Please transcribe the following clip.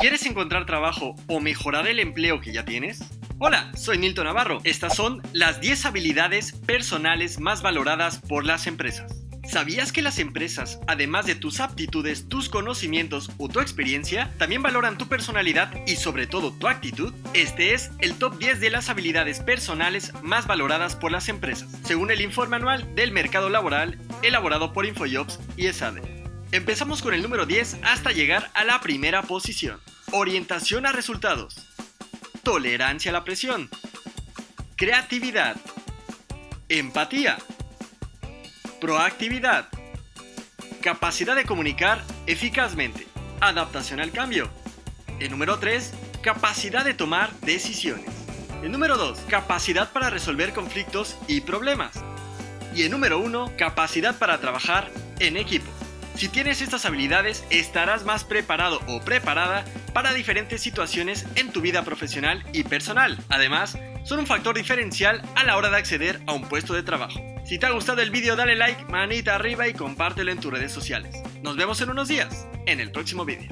¿Quieres encontrar trabajo o mejorar el empleo que ya tienes? Hola, soy Nilton Navarro. Estas son las 10 habilidades personales más valoradas por las empresas. ¿Sabías que las empresas, además de tus aptitudes, tus conocimientos o tu experiencia, también valoran tu personalidad y sobre todo tu actitud? Este es el top 10 de las habilidades personales más valoradas por las empresas, según el informe anual del mercado laboral elaborado por InfoJobs y ESADE. Empezamos con el número 10 hasta llegar a la primera posición. Orientación a resultados. Tolerancia a la presión. Creatividad. Empatía. Proactividad. Capacidad de comunicar eficazmente. Adaptación al cambio. El número 3. Capacidad de tomar decisiones. El número 2. Capacidad para resolver conflictos y problemas. Y el número 1. Capacidad para trabajar en equipo. Si tienes estas habilidades, estarás más preparado o preparada para diferentes situaciones en tu vida profesional y personal. Además, son un factor diferencial a la hora de acceder a un puesto de trabajo. Si te ha gustado el vídeo dale like, manita arriba y compártelo en tus redes sociales. Nos vemos en unos días, en el próximo vídeo.